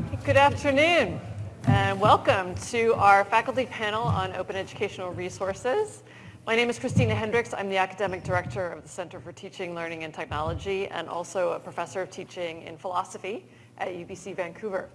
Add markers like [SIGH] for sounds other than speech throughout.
Good afternoon and welcome to our faculty panel on open educational resources. My name is Christina Hendricks. I'm the academic director of the Center for Teaching, Learning, and Technology and also a professor of teaching in philosophy at UBC Vancouver.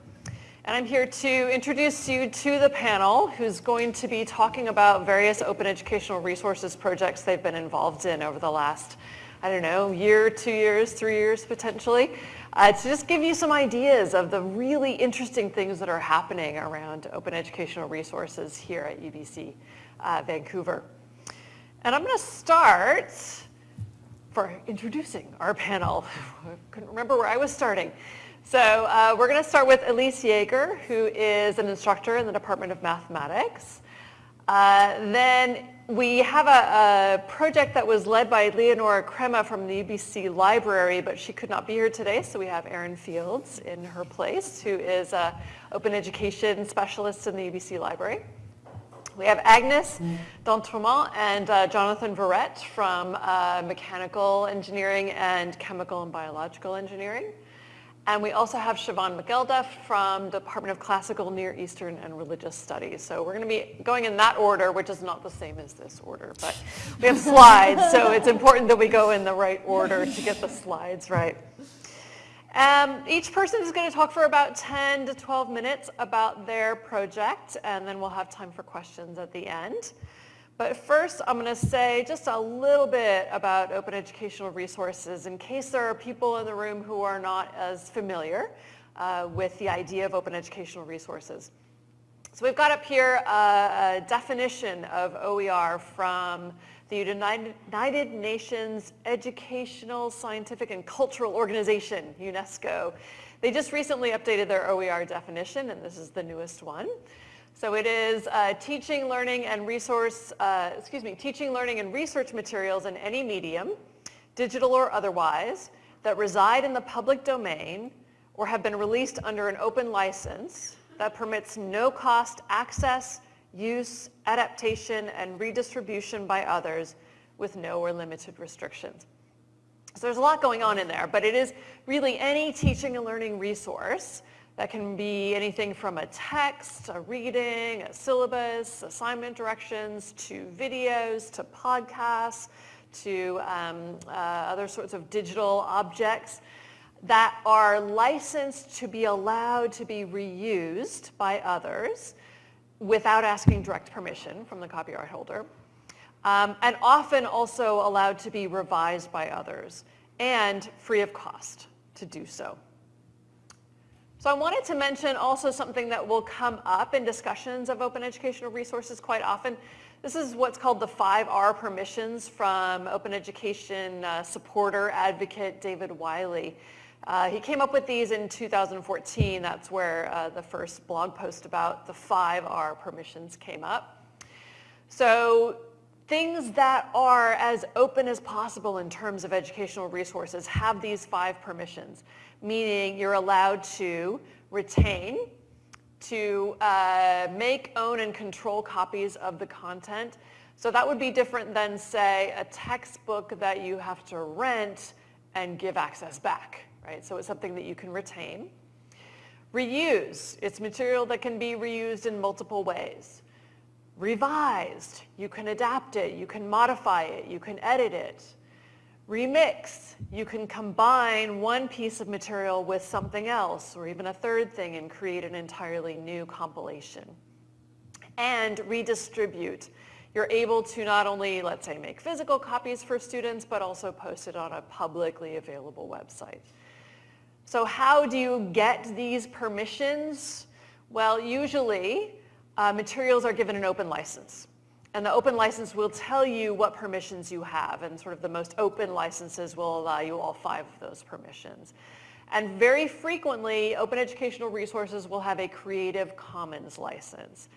And I'm here to introduce you to the panel who's going to be talking about various open educational resources projects they've been involved in over the last, I don't know, year, two years, three years potentially, uh, to just give you some ideas of the really interesting things that are happening around open educational resources here at UBC uh, Vancouver. And I'm going to start for introducing our panel. I [LAUGHS] couldn't remember where I was starting. So uh, we're going to start with Elyse Yeager, who is an instructor in the Department of Mathematics. Uh, then we have a, a, project that was led by Leonora Crema from the UBC Library, but she could not be here today, so we have Erin Fields in her place, who is an open education specialist in the UBC Library. We have Agnes D'Entremont and uh, Jonathan Verrett from uh, mechanical engineering and chemical and biological engineering. And we also have Siobhan McElduff from Department of Classical, Near Eastern, and Religious Studies. So we're going to be going in that order, which is not the same as this order, but we have slides, so it's important that we go in the right order to get the slides right. Um, each person is going to talk for about 10 to 12 minutes about their project, and then we'll have time for questions at the end. But first, I'm going to say just a little bit about open educational resources in case there are people in the room who are not as familiar uh, with the idea of open educational resources. So we've got up here a, a definition of OER from the United Nations Educational, Scientific, and Cultural Organization, UNESCO. They just recently updated their OER definition, and this is the newest one. So it is uh, teaching, learning, and resource, uh, excuse me, teaching, learning, and research materials in any medium, digital or otherwise, that reside in the public domain or have been released under an open license that permits no cost access, use, adaptation, and redistribution by others with no or limited restrictions. So there's a lot going on in there, but it is really any teaching and learning resource that can be anything from a text, a reading, a syllabus, assignment directions, to videos, to podcasts, to um, uh, other sorts of digital objects that are licensed to be allowed to be reused by others without asking direct permission from the copyright holder, um, and often also allowed to be revised by others and free of cost to do so. So I wanted to mention also something that will come up in discussions of open educational resources quite often. This is what's called the 5R permissions from open education uh, supporter advocate David Wiley. Uh, he came up with these in 2014. That's where uh, the first blog post about the 5R permissions came up. So things that are as open as possible in terms of educational resources have these five permissions meaning you're allowed to retain, to uh, make, own, and control copies of the content. So that would be different than, say, a textbook that you have to rent and give access back, right? So it's something that you can retain. Reuse, it's material that can be reused in multiple ways. Revised, you can adapt it, you can modify it, you can edit it. Remix, you can combine one piece of material with something else or even a third thing and create an entirely new compilation. And redistribute. You're able to not only, let's say, make physical copies for students, but also post it on a publicly available website. So how do you get these permissions? Well, usually uh, materials are given an open license. And the open license will tell you what permissions you have and sort of the most open licenses will allow you all five of those permissions. And very frequently, open educational resources will have a Creative Commons license.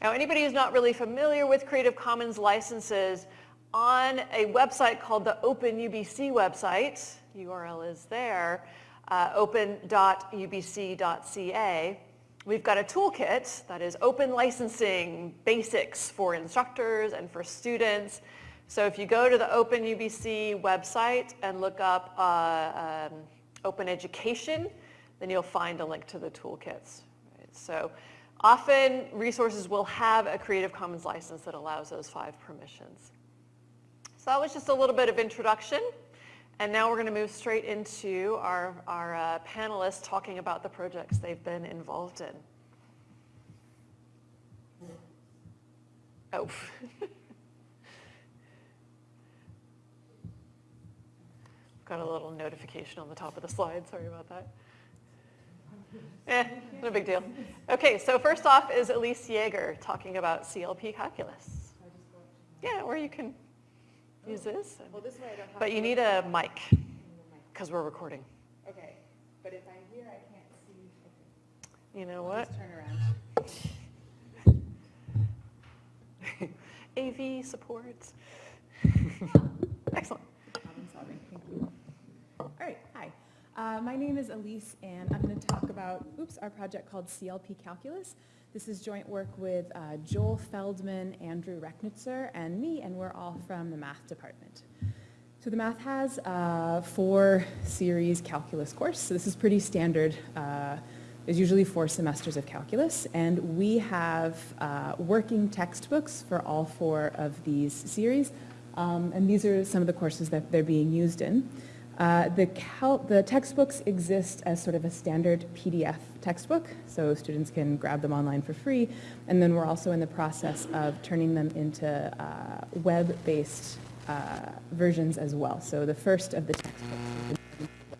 Now, anybody who's not really familiar with Creative Commons licenses, on a website called the Open UBC website, URL is there, uh, open.ubc.ca, We've got a toolkit that is open licensing basics for instructors and for students. So if you go to the Open UBC website and look up uh, um, open education, then you'll find a link to the toolkits. Right? So often resources will have a Creative Commons license that allows those five permissions. So that was just a little bit of introduction. And now we're going to move straight into our, our uh, panelists talking about the projects they've been involved in. Oh. [LAUGHS] Got a little notification on the top of the slide. Sorry about that. Eh, no big deal. Okay, so first off is Elyse Yeager talking about CLP calculus. Yeah, or you can use this. Well, this way I don't have But you need a mic because we're recording. Okay, but if I'm here, I can't see. You know what? Just turn around. [LAUGHS] AV support. [LAUGHS] Excellent. Problem solving, thank you. All right, hi. Uh, My name is Elyse, and I'm going to talk about, oops, our project called CLP Calculus. This is joint work with uh, Joel Feldman, Andrew Rechnitzer, and me, and we're all from the math department. So the math has a four series calculus course, so this is pretty standard. Uh, There's usually four semesters of calculus, and we have uh, working textbooks for all four of these series, um, and these are some of the courses that they're being used in. Uh, the, cal- the textbooks exist as sort of a standard PDF textbook, so students can grab them online for free. And then we're also in the process of turning them into uh, web-based uh, versions as well. So the first of the textbooks is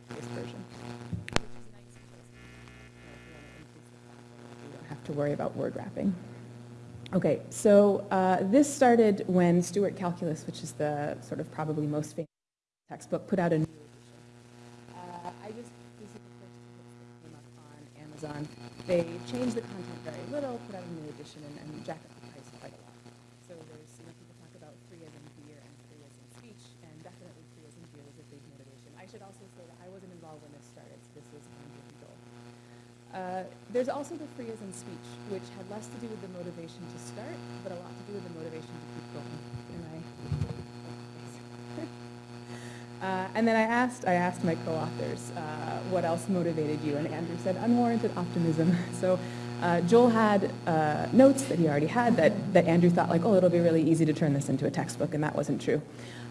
the version. You don't have to worry about word wrapping. Okay, so uh, this started when Stewart Calculus, which is the sort of probably most famous textbook, put out a new edition. Uh, I just, this is the first two books that came up on Amazon. They changed the content very little, put out a new edition, and, and jacked up the price quite a lot. So there's, you know, people talk about free as in beer and free as in speech, and definitely free as in beer was a big motivation. I should also say that I wasn't involved when this started, so this and Joel. Uh, there's also the free as in speech, which had less to do with the motivation to start, but a lot to do with the motivation to keep going. Am I? Uh, and then I asked, I asked my co-authors uh, what else motivated you, and Andrew said unwarranted optimism. [LAUGHS] So uh, Joel had uh, notes that he already had that, that Andrew thought like, oh, it'll be really easy to turn this into a textbook, and that wasn't true.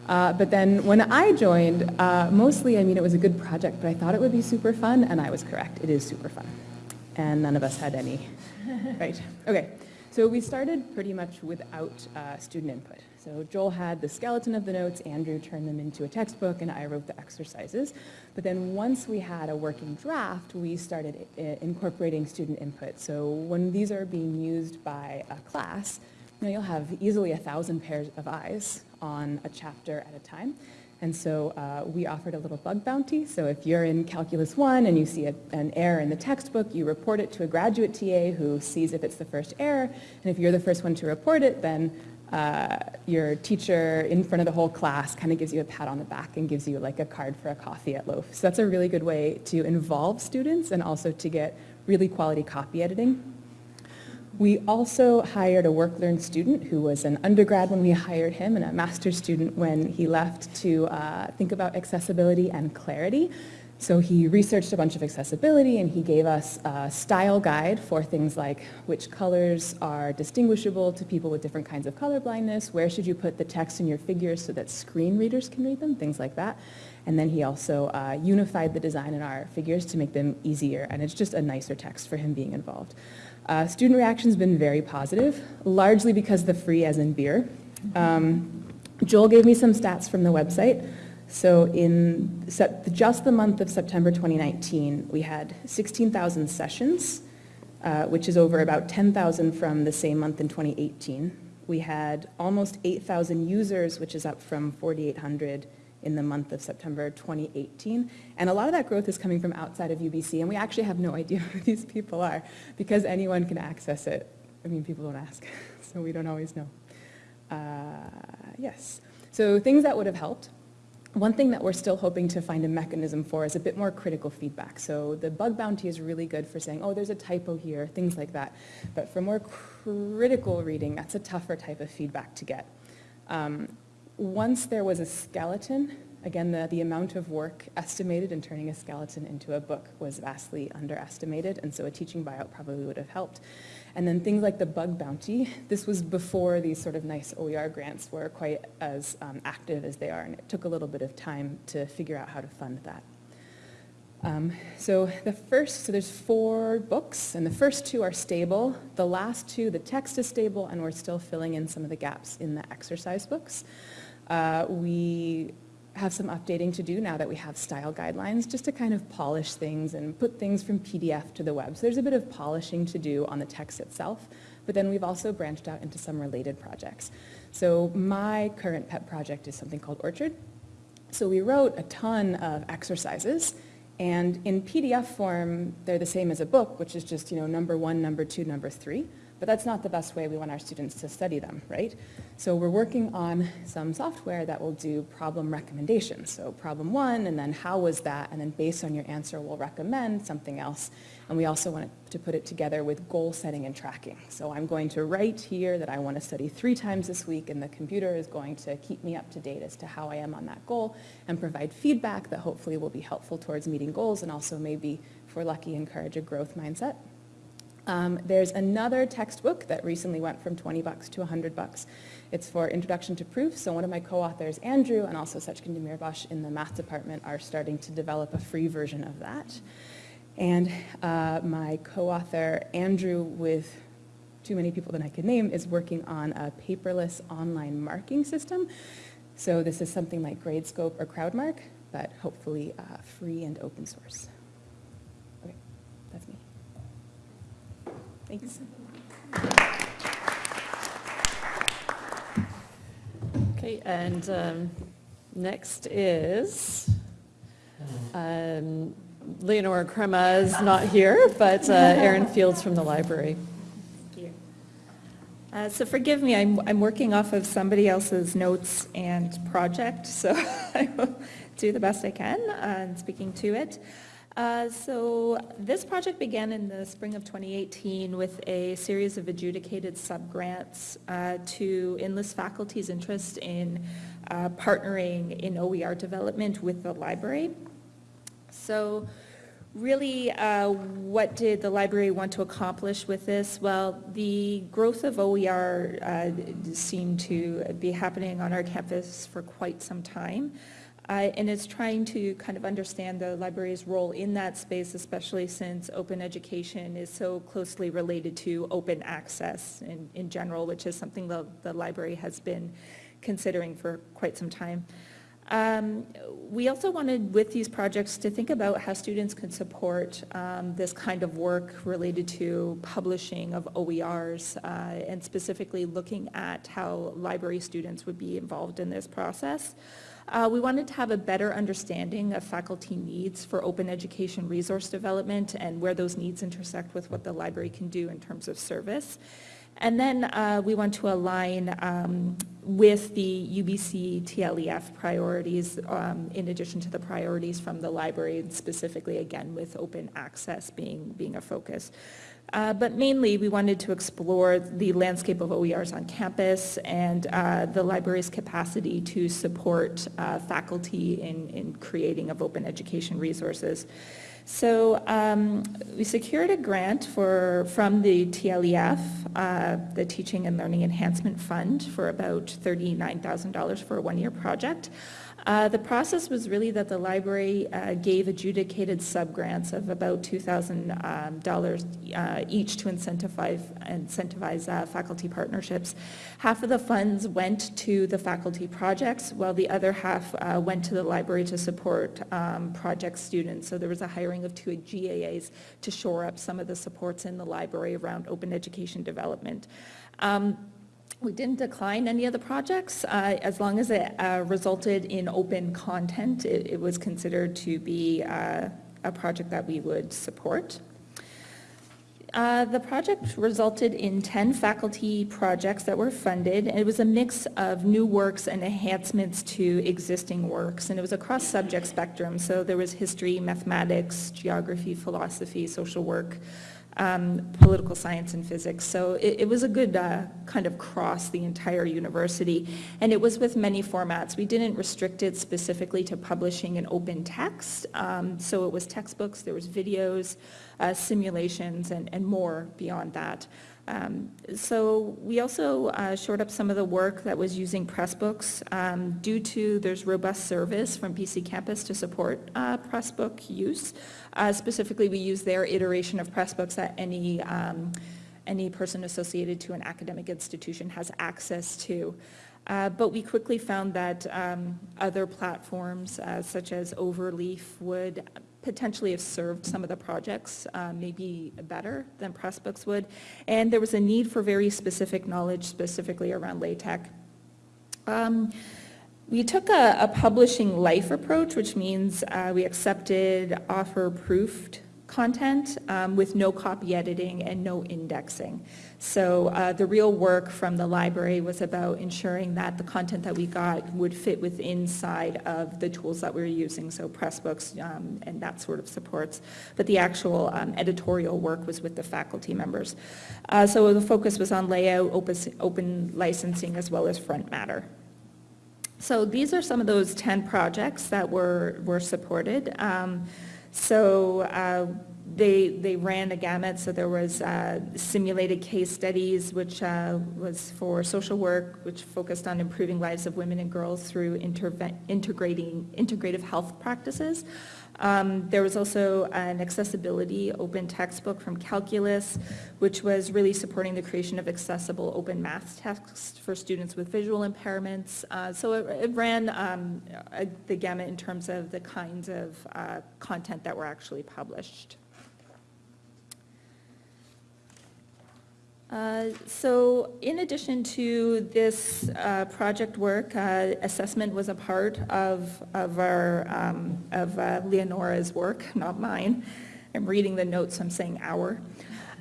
Uh, but then when I joined, uh, mostly, I mean, it was a good project, but I thought it would be super fun, and I was correct. It is super fun. And none of us had any, [LAUGHS] right? Okay, so we started pretty much without uh, student input. So Joel had the skeleton of the notes, Andrew turned them into a textbook, and I wrote the exercises. But then once we had a working draft, we started incorporating student input. So when these are being used by a class, you you'll have easily a thousand pairs of eyes on a chapter at a time. And so uh, we offered a little bug bounty. So if you're in Calculus 1 and you see a, an error in the textbook, you report it to a graduate TA who sees if it's the first error. And if you're the first one to report it, then uh, your teacher in front of the whole class kind of gives you a pat on the back and gives you like a card for a coffee at Loafe. So that's a really good way to involve students and also to get really quality copy editing. We also hired a work-learn student who was an undergrad when we hired him and a master's student when he left to uh, think about accessibility and clarity. So he researched a bunch of accessibility and he gave us a style guide for things like which colors are distinguishable to people with different kinds of color blindness, where should you put the text in your figures so that screen readers can read them, things like that. And then he also uh, unified the design in our figures to make them easier and it's just a nicer text for him being involved. Uh, student reaction's been very positive, largely because the free as in beer. Um, Joel gave me some stats from the website. So in just the month of September 2019, we had 16,000 sessions, uh, which is over about 10,000 from the same month in 2018. We had almost 8,000 users, which is up from 4,800 in the month of September 2018. And a lot of that growth is coming from outside of UBC, and we actually have no idea [LAUGHS] who these people are because anyone can access it. I mean, people don't ask, [LAUGHS] so we don't always know. Uh, yes, so things that would have helped. One thing that we're still hoping to find a mechanism for is a bit more critical feedback. So the bug bounty is really good for saying, oh, there's a typo here, things like that. But for more critical reading, that's a tougher type of feedback to get. Um, once there was a skeleton, Again, the, the amount of work estimated in turning a skeleton into a book was vastly underestimated, and so a teaching buyout probably would have helped. And then things like the bug bounty, [LAUGHS] this was before these sort of nice OER grants were quite as um, active as they are, and it took a little bit of time to figure out how to fund that. Um, so the first, so there's four books, and the first two are stable. The last two, the text is stable, and we're still filling in some of the gaps in the exercise books. Uh, we have some updating to do now that we have style guidelines, just to kind of polish things and put things from PDF to the web. So there's a bit of polishing to do on the text itself, but then we've also branched out into some related projects. So my current pet project is something called Orchard. So we wrote a ton of exercises, and in PDF form, they're the same as a book, which is just, you know, number one, number two, number three. But that's not the best way we want our students to study them, right? So we're working on some software that will do problem recommendations. So problem one, and then how was that? And then based on your answer, we'll recommend something else. And we also want to put it together with goal setting and tracking. So I'm going to write here that I want to study three times this week, and the computer is going to keep me up to date as to how I am on that goal and provide feedback that hopefully will be helpful towards meeting goals and also maybe, if we're lucky, encourage a growth mindset. Um, there's another textbook that recently went from 20 bucks to 100 bucks. It's for Introduction to Proof, so one of my co-authors, Andrew, and also Sechkin Demirbaş in the math department are starting to develop a free version of that. And uh, my co-author, Andrew, with too many people that I could name, is working on a paperless online marking system. So this is something like Gradescope or Crowdmark, but hopefully uh, free and open source. Okay, that's me. Thanks. Okay, and um, next is um, Leonora Crema is not here, but uh, Erin [LAUGHS] Fields from the library. Thank you. Uh, So forgive me, I'm, I'm working off of somebody else's notes and project, so [LAUGHS] I will do the best I can uh, in speaking to it. Uh, So this project began in the spring of 2018 with a series of adjudicated subgrants uh, to enlist faculty's interest in uh, partnering in OER development with the library. So really, uh, what did the library want to accomplish with this? Well, the growth of OER uh, seemed to be happening on our campus for quite some time. Uh, and it's trying to kind of understand the library's role in that space, especially since open education is so closely related to open access in, in general, which is something the, the library has been considering for quite some time. Um, we also wanted with these projects to think about how students could support um, this kind of work related to publishing of OERs uh, and specifically looking at how library students would be involved in this process. Uh, we wanted to have a better understanding of faculty needs for open education resource development and where those needs intersect with what the library can do in terms of service. And then uh, we want to align um, with the UBC TLEF priorities um, in addition to the priorities from the library, and specifically again with open access being, being a focus. Uh, but mainly we wanted to explore the landscape of OERs on campus and uh, the library's capacity to support uh, faculty in, in creating of open education resources. So um, we secured a grant for, from the TLEF, uh, the Teaching and Learning Enhancement Fund, for about $39,000 for a one-year project. Uh, the process was really that the library uh, gave adjudicated subgrants of about $2,000 uh, each to incentivize, incentivize uh, faculty partnerships. Half of the funds went to the faculty projects, while the other half went to the library to support um, project students. So there was a hiring of two GAAs to shore up some of the supports in the library around open education development. Um, we didn't decline any of the projects. Uh, as long as it uh, resulted in open content, it, it was considered to be uh, a project that we would support. Uh, The project resulted in 10 faculty projects that were funded. and It was a mix of new works and enhancements to existing works, and it was across subject spectrum. So there was history, mathematics, geography, philosophy, social work, um, political science, and physics. So it it was a good uh, kind of cross the entire university, and it was with many formats. We didn't restrict it specifically to publishing an open text, um, so it was textbooks, there was videos, uh, simulations, and and more beyond that. Um, So we also uh, shored up some of the work that was using Pressbooks um, due to there's robust service from BC Campus to support uh, Pressbook use. Uh, Specifically, we use their iteration of Pressbooks that any, um, any person associated to an academic institution has access to. Uh, But we quickly found that um, other platforms uh, such as Overleaf would potentially have served some of the projects uh, maybe better than Pressbooks would. And there was a need for very specific knowledge specifically around LaTeX. Um, We took a, a publishing life approach, which means uh, we accepted offer-proofed content um, with no copy editing and no indexing. So uh, the real work from the library was about ensuring that the content that we got would fit with inside of the tools that we were using, so Pressbooks um, and that sort of supports. But the actual um, editorial work was with the faculty members. Uh, So the focus was on layout, opus- open licensing, as well as front matter. So these are some of those 10 projects that were, were supported. Um, So uh, they, they ran a gamut, so there was uh, simulated case studies, which uh, was for social work, which focused on improving lives of women and girls through integrating, integrative health practices. Um, There was also an accessibility open textbook from Calculus, which was really supporting the creation of accessible open math texts for students with visual impairments. Uh, So it it ran um, the gamut in terms of the kinds of uh, content that were actually published. Uh, So in addition to this uh, project work, uh, assessment was a part of, of our, um, of uh, Leonora's work, not mine. I'm reading the notes, I'm saying our.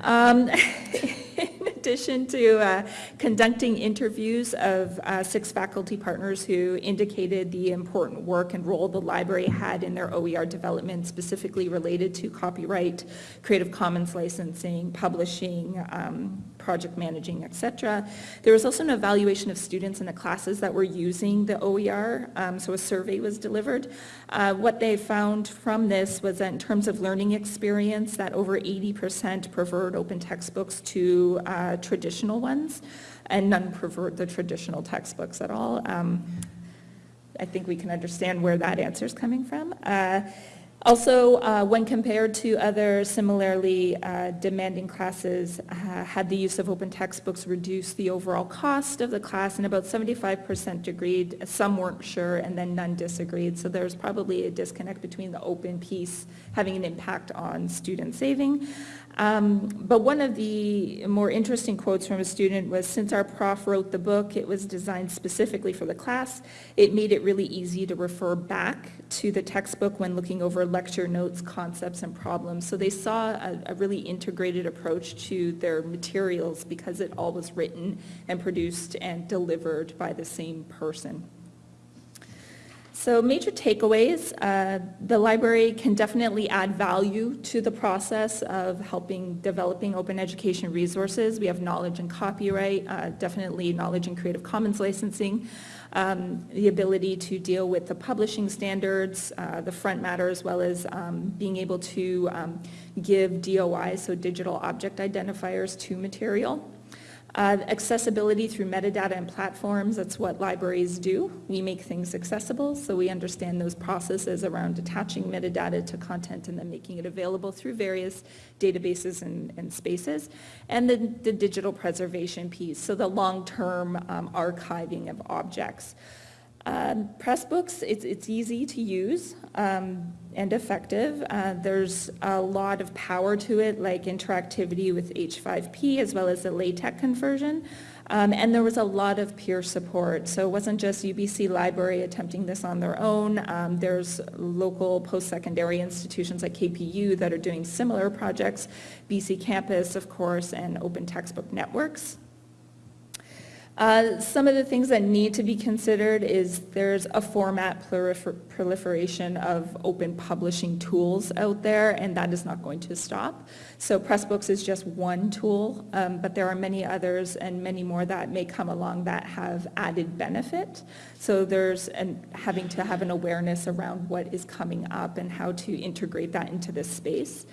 Um, [LAUGHS] In addition to uh, conducting interviews of uh, six faculty partners who indicated the important work and role the library had in their OER development, specifically related to copyright, Creative Commons licensing, publishing, um, project managing, et cetera. There was also an evaluation of students in the classes that were using the OER, um, so a survey was delivered. Uh, What they found from this was that in terms of learning experience, that over 80% preferred open textbooks to uh, traditional ones, and none pervert the traditional textbooks at all. Um, I think we can understand where that answer is coming from. Uh, Also, uh, when compared to other similarly uh, demanding classes, uh, had the use of open textbooks reduced the overall cost of the class, and about 75% agreed, some weren't sure, and then none disagreed. So there's probably a disconnect between the open piece having an impact on student saving. Um, But one of the more interesting quotes from a student was, since our prof wrote the book, it was designed specifically for the class. It made it really easy to refer back to the textbook when looking over lecture notes, concepts, and problems. So they saw a, a really integrated approach to their materials because it all was written and produced and delivered by the same person. So major takeaways, uh, the library can definitely add value to the process of helping developing open education resources. We have knowledge and copyright, uh, definitely knowledge and Creative Commons licensing, um, the ability to deal with the publishing standards, uh, the front matter, as well as um, being able to um, give DOI, so digital object identifiers, to material. Uh, Accessibility through metadata and platforms, that's what libraries do. We make things accessible, so we understand those processes around attaching metadata to content and then making it available through various databases and, and spaces. And then the digital preservation piece, so the long-term um, archiving of objects. Um, Pressbooks, it's, it's easy to use um, and effective. Uh, There's a lot of power to it, like interactivity with H5P as well as the LaTeX conversion. Um, And there was a lot of peer support. So it wasn't just UBC Library attempting this on their own. Um, There's local post-secondary institutions like KPU that are doing similar projects, BC Campus, of course, and Open Textbook Networks. Uh, Some of the things that need to be considered is there's a format prolifer- proliferation of open publishing tools out there, and that is not going to stop. So Pressbooks is just one tool, um, but there are many others and many more that may come along that have added benefit. So there's an, having to have an awareness around what is coming up and how to integrate that into this space.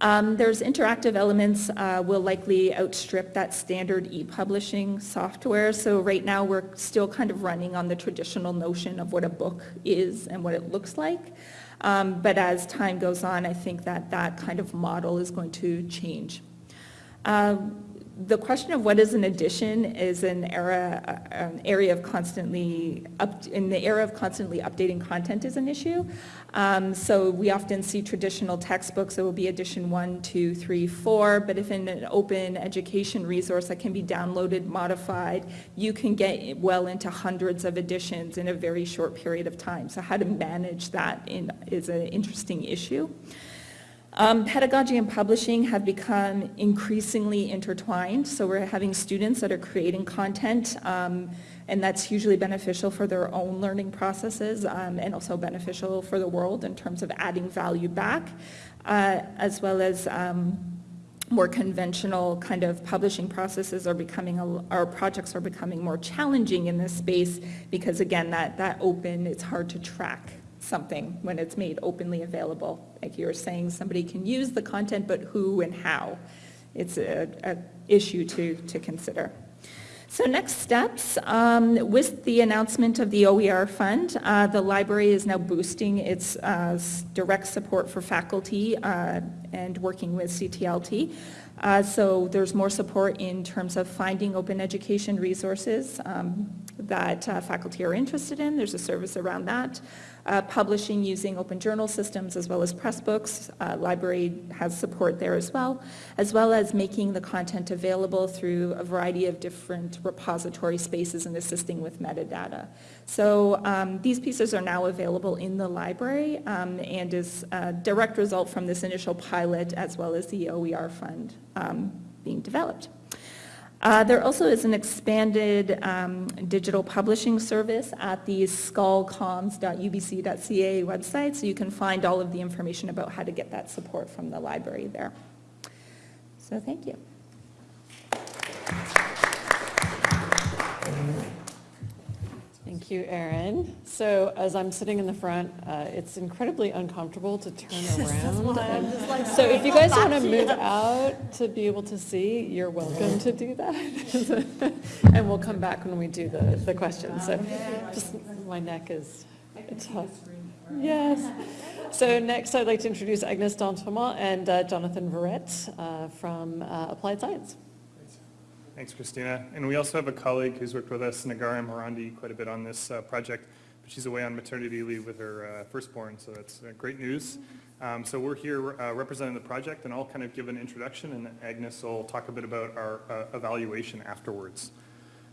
Um, There's interactive elements uh, will likely outstrip that standard e-publishing software. So right now, we're still kind of running on the traditional notion of what a book is and what it looks like. Um, But as time goes on, I think that that kind of model is going to change. Um, The question of what is an edition is an era, an area of constantly, up in the era of constantly updating content is an issue. Um, So we often see traditional textbooks, it will be edition one, two, three, four, but if in an open education resource that can be downloaded, modified, you can get well into hundreds of editions in a very short period of time. So how to manage that in, is an interesting issue. Um, Pedagogy and publishing have become increasingly intertwined, so we're having students that are creating content, um, and that's hugely beneficial for their own learning processes um, and also beneficial for the world in terms of adding value back, uh, as well as um, more conventional kind of publishing processes are becoming, our projects are becoming more challenging in this space because again, that, that open, it's hard to track something when it's made openly available. Like you were saying, somebody can use the content, but who and how? It's a, a issue to, to consider. So next steps, um, with the announcement of the OER fund, uh, the library is now boosting its uh, direct support for faculty uh, and working with CTLT. Uh, So there's more support in terms of finding open education resources um, that uh, faculty are interested in. There's a service around that. Uh, Publishing using open journal systems as well as Pressbooks. Uh, Library has support there as well, as well as making the content available through a variety of different repository spaces and assisting with metadata. So um, these pieces are now available in the library um, and is a direct result from this initial pilot as well as the OER fund um, being developed. Uh, There also is an expanded um, digital publishing service at the skullcoms.ubc.ca website, so you can find all of the information about how to get that support from the library there. So thank you. Thank you, Erin. So as I'm sitting in the front, uh, it's incredibly uncomfortable to turn [LAUGHS] around. And So if you guys want to move out to be able to see, you're welcome to do that. [LAUGHS] And we'll come back when we do the, the questions. So just, my neck is tough. Yes. So next, I'd like to introduce Agnes D'Entremont and uh, Jonathan Verrett uh, from uh, Applied Science. Thanks, Christina. And we also have a colleague who's worked with us, Nagara Morandi, quite a bit on this uh, project, but she's away on maternity leave with her uh, firstborn, so that's uh, great news. Um, So we're here uh, representing the project, and I'll kind of give an introduction, and Agnes will talk a bit about our uh, evaluation afterwards.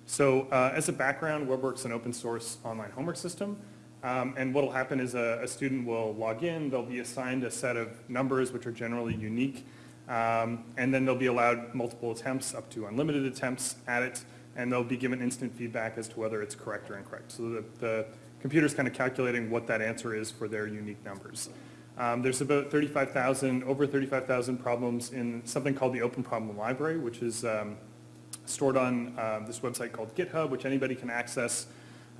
So uh, as a background, WebWorks an open source online homework system. Um, And what will happen is a, a student will log in, they'll be assigned a set of numbers which are generally unique, um, and then they'll be allowed multiple attempts, up to unlimited attempts at it, and they'll be given instant feedback as to whether it's correct or incorrect. So the, the computer's kind of calculating what that answer is for their unique numbers. Um, there's about 35,000, over 35,000 problems in something called the Open Problem Library, which is um, stored on um, this website called GitHub, which anybody can access.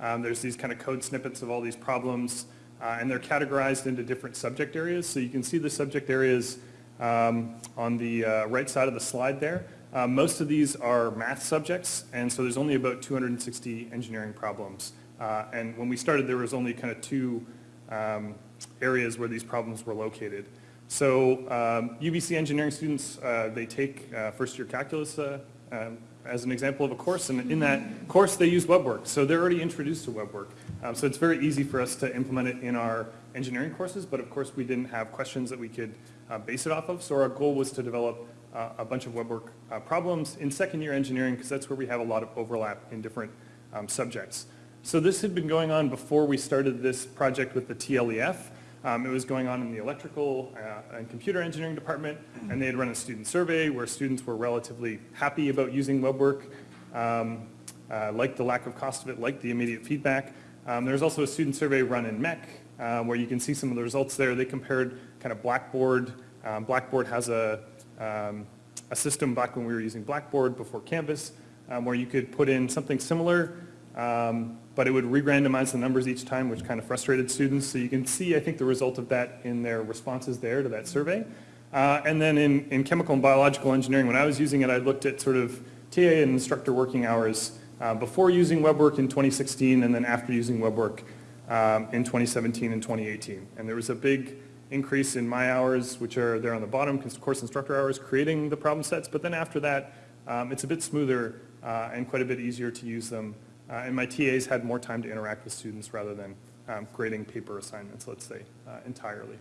Um, There's these kind of code snippets of all these problems, uh, and they're categorized into different subject areas. So you can see the subject areas um, on the uh, right side of the slide there. Uh, Most of these are math subjects, and so there's only about 260 engineering problems. Uh, And when we started, there was only kind of two um, areas where these problems were located. So um, UBC engineering students, uh, they take uh, first-year calculus uh, um, as an example of a course, and in that course, they use WebWork. So they're already introduced to WebWork. Um, so it's very easy for us to implement it in our engineering courses, but of course, we didn't have questions that we could uh, base it off of. So our goal was to develop uh, a bunch of WebWork uh, problems in second year engineering, because that's where we have a lot of overlap in different um, subjects. So this had been going on before we started this project with the TLEF. Um, it was going on in the electrical uh, and computer engineering department, and they had run a student survey where students were relatively happy about using WebWork, um, uh, liked the lack of cost of it, liked the immediate feedback. Um, there's also a student survey run in MEC uh, where you can see some of the results there. They compared kind of Blackboard. Um, Blackboard has a, um, a system back when we were using Blackboard before Canvas um, where you could put in something similar um, but it would re-randomize the numbers each time, which kind of frustrated students. So you can see, I think, the result of that in their responses there to that survey. Uh, and then in, in chemical and biological engineering, when I was using it, I looked at sort of TA and instructor working hours uh, before using WebWork in 2016 and then after using WebWork um, in 2017 and 2018. And there was a big increase in my hours, which are there on the bottom, course instructor hours, creating the problem sets. But then after that, um, it's a bit smoother uh, and quite a bit easier to use them uh, and my TAs had more time to interact with students rather than um, grading paper assignments, let's say, uh, entirely.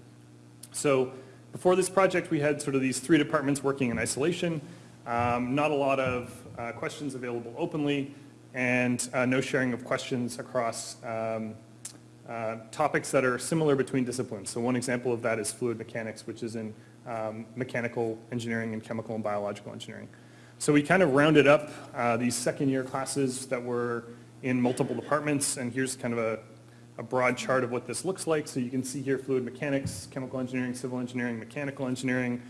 So before this project, we had sort of these three departments working in isolation, um, not a lot of uh, questions available openly, and uh, no sharing of questions across um, uh, topics that are similar between disciplines. So one example of that is fluid mechanics, which is in um, mechanical engineering and chemical and biological engineering. So we kind of rounded up uh, these second year classes that were in multiple departments, and here's kind of a, a, broad chart of what this looks like. So you can see here fluid mechanics, chemical engineering, civil engineering, mechanical engineering,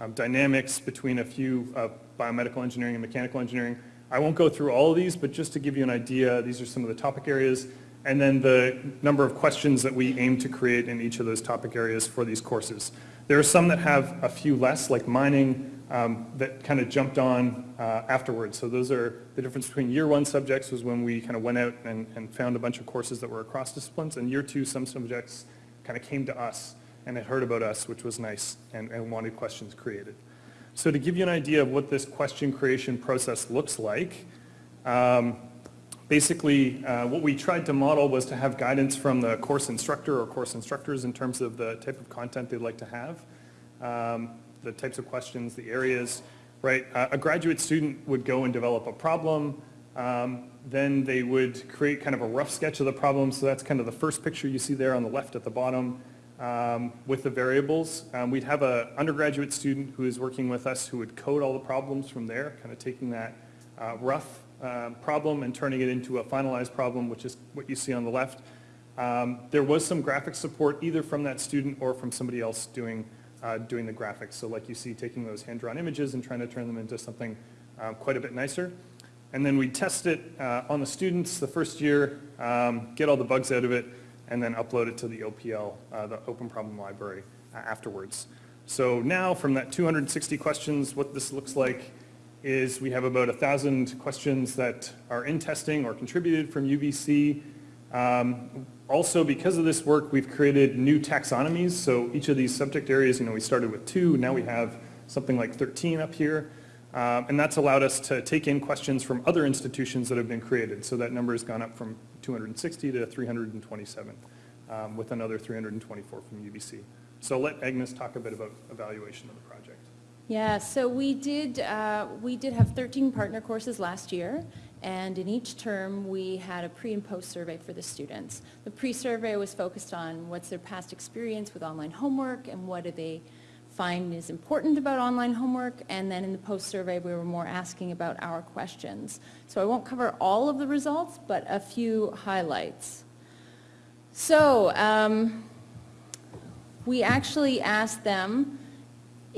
um, dynamics between a few uh, biomedical engineering and mechanical engineering. I won't go through all of these, but just to give you an idea, these are some of the topic areas, and then the number of questions that we aim to create in each of those topic areas for these courses. There are some that have a few less, like mining, um, that kind of jumped on uh, afterwards. So those are the difference between year one subjects was when we kind of went out and, and found a bunch of courses that were across disciplines, and year two some subjects kind of came to us and had heard about us, which was nice, and, and wanted questions created. So to give you an idea of what this question creation process looks like, um, basically uh, what we tried to model was to have guidance from the course instructor or course instructors in terms of the type of content they'd like to have. Um, the types of questions, the areas, right? Uh, a graduate student would go and develop a problem, um, then they would create kind of a rough sketch of the problem. So that's kind of the first picture you see there on the left at the bottom um, with the variables. Um, we'd have an undergraduate student who is working with us who would code all the problems from there, kind of taking that uh, rough uh, problem and turning it into a finalized problem, which is what you see on the left. Um, there was some graphic support either from that student or from somebody else doing uh, doing the graphics. So like you see, taking those hand-drawn images and trying to turn them into something uh, quite a bit nicer. And then we test it uh, on the students the first year, um, get all the bugs out of it, and then upload it to the OPL, uh, the Open Problem Library, uh, afterwards. So now from that 260 questions, what this looks like is we have about a 1,000 questions that are in testing or contributed from UBC. Um, also, because of this work, we've created new taxonomies. So each of these subject areas, you know, we started with two, now we have something like 13 up here. Um, and that's allowed us to take in questions from other institutions that have been created. So that number has gone up from 260 to 327, um, with another 324 from UBC. So I'll let Agnes talk a bit about evaluation of the project. Yeah, so we did, uh, we did have 13 partner courses last year, and in each term, we had a pre and post survey for the students. The pre-survey was focused on what's their past experience with online homework and what do they find is important about online homework. And then in the post survey, we were more asking about our questions. So I won't cover all of the results, but a few highlights. So um, we actually asked them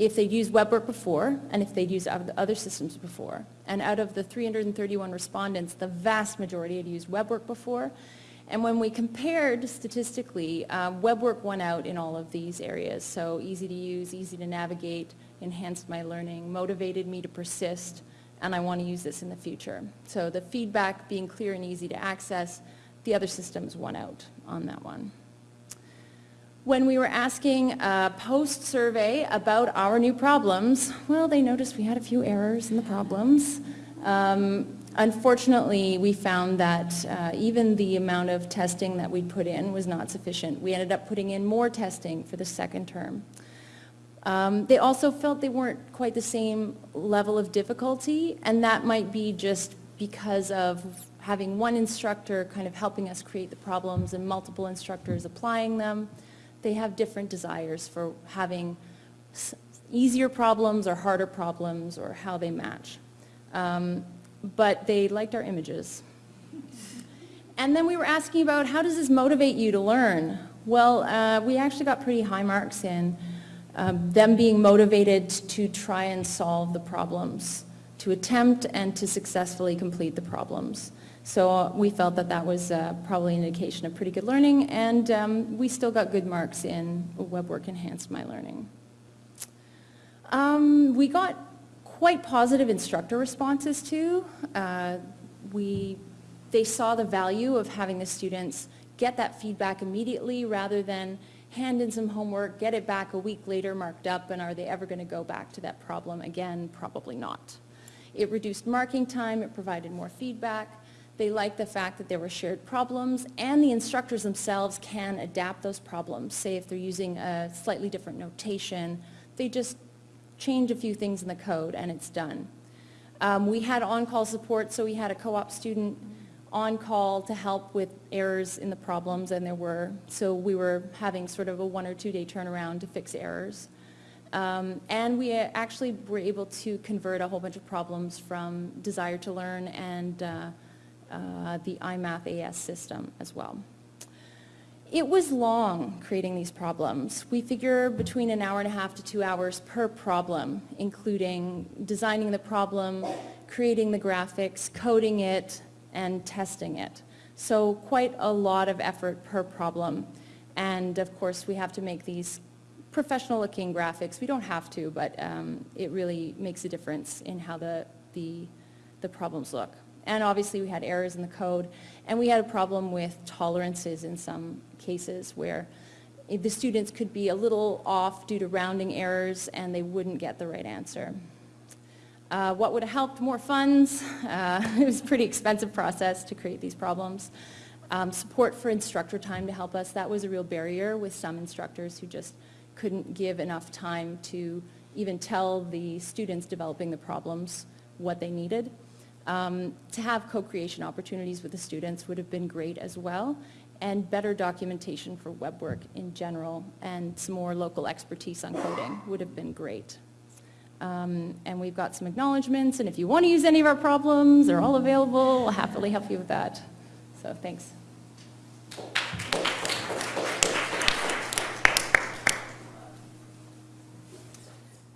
if they'd used WebWork before and if they'd used other systems before. And out of the 331 respondents, the vast majority had used WebWork before. And when we compared statistically, uh, WebWork won out in all of these areas. So easy to use, easy to navigate, enhanced my learning, motivated me to persist, and I want to use this in the future. So the feedback being clear and easy to access, the other systems won out on that one. When we were asking a post-survey about our new problems, well, they noticed we had a few errors in the problems. Um, Unfortunately, we found that uh, even the amount of testing that we'd put in was not sufficient. We ended up putting in more testing for the second term. Um, They also felt they weren't quite the same level of difficulty, and that might be just because of having one instructor kind of helping us create the problems and multiple instructors applying them. They have different desires for having easier problems or harder problems or how they match. Um, But they liked our images. And then we were asking about how does this motivate you to learn? Well, uh, we actually got pretty high marks in um, them being motivated to try and solve the problems, to attempt and to successfully complete the problems. So uh, we felt that that was uh, probably an indication of pretty good learning, and um, we still got good marks in WebWork enhanced my learning. Um, we got quite positive instructor responses too. Uh, we, they saw the value of having the students get that feedback immediately rather than hand in some homework, get it back a week later marked up, and are they ever going to go back to that problem again? Probably not. It reduced marking time, it provided more feedback. They like the fact that there were shared problems, and the instructors themselves can adapt those problems. Say if they're using a slightly different notation, they just change a few things in the code and it's done. Um, we had on-call support, so we had a co-op student on call to help with errors in the problems, and there were, so we were having sort of a one or two day turnaround to fix errors. Um, and we actually were able to convert a whole bunch of problems from Desire2Learn and uh, uh, the IMathAS system as well. It was long creating these problems. We figure between an hour and a half to two hours per problem, including designing the problem, creating the graphics, coding it, and testing it. So quite a lot of effort per problem. And of course, we have to make these professional looking graphics. We don't have to, but um, it really makes a difference in how the, the, the problems look. And obviously we had errors in the code, and we had a problem with tolerances in some cases where the students could be a little off due to rounding errors and they wouldn't get the right answer. Uh, what would have helped? More funds. Uh, [LAUGHS] it was a pretty expensive process to create these problems. Um, support for instructor time to help us. That was a real barrier with some instructors who just couldn't give enough time to even tell the students developing the problems what they needed. Um, to have co-creation opportunities with the students would have been great as well, and better documentation for WebWork in general, and some more local expertise on coding would have been great. Um, and we've got some acknowledgements, and if you want to use any of our problems, they're all available. We'll happily help you with that. So thanks.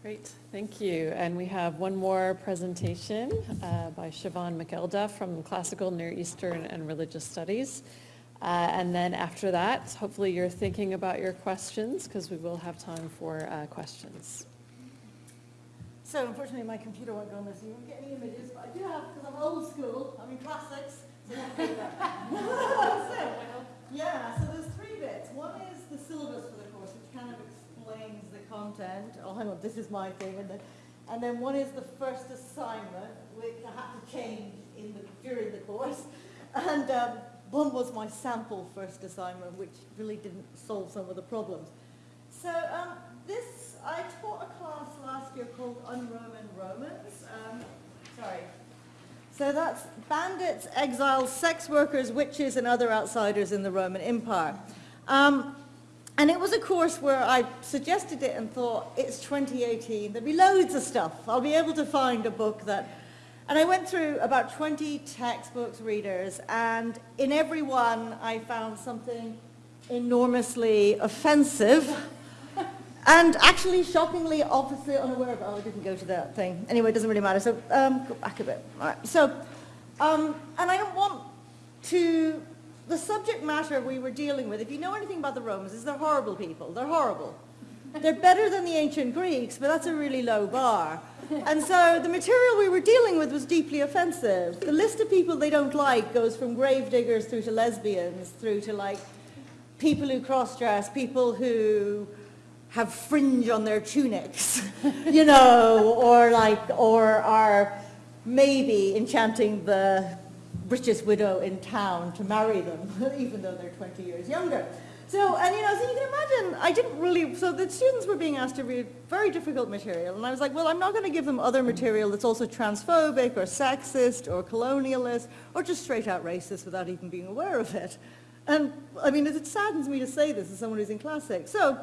Great, thank you. And we have one more presentation uh, by Siobhan McElduff from Classical, Near Eastern, and Religious Studies. Uh, And then after that, hopefully you're thinking about your questions, because we will have time for uh, questions. So unfortunately, my computer won't go on this, you won't get any images, but I do have, because I'm old school, I'm in classics, [LAUGHS] so. So, [LAUGHS] Yeah, so there's three bits. One is the syllabus for the course, which kind of explains content. Oh, hang on, this is my thing, and then, and then one is the first assignment, which I had to change in the, during the course. [LAUGHS] And um, one was my sample first assignment, which really didn't solve some of the problems. So um, this, I taught a class last year called Un-Roman Romans. Um, sorry. So that's bandits, exiles, sex workers, witches, and other outsiders in the Roman Empire. Um, and it was a course where I suggested it and thought, it's 2018, there'll be loads of stuff. I'll be able to find a book that... And I went through about 20 textbooks, readers, and in every one I found something enormously offensive [LAUGHS] and actually, shockingly, opposite, unaware of, oh, I didn't go to that thing. Anyway, it doesn't really matter. So um, go back a bit. All right. So, um, and I don't want to, the subject matter we were dealing with, if you know anything about the Romans, is they're horrible people. They're horrible. They're better than the ancient Greeks, but that's a really low bar. And so the material we were dealing with was deeply offensive. The list of people they don't like goes from grave diggers through to lesbians, through to like people who cross-dress, people who have fringe on their tunics, [LAUGHS] you know, or like, or are maybe enchanting the richest widow in town to marry them, [LAUGHS] even though they're 20 years younger. So, and you know, so you can imagine, I didn't really, so the students were being asked to read very difficult material, and I was like, well, I'm not going to give them other material that's also transphobic or sexist or colonialist or just straight out racist without even being aware of it. And I mean, it saddens me to say this as someone who's in classics. So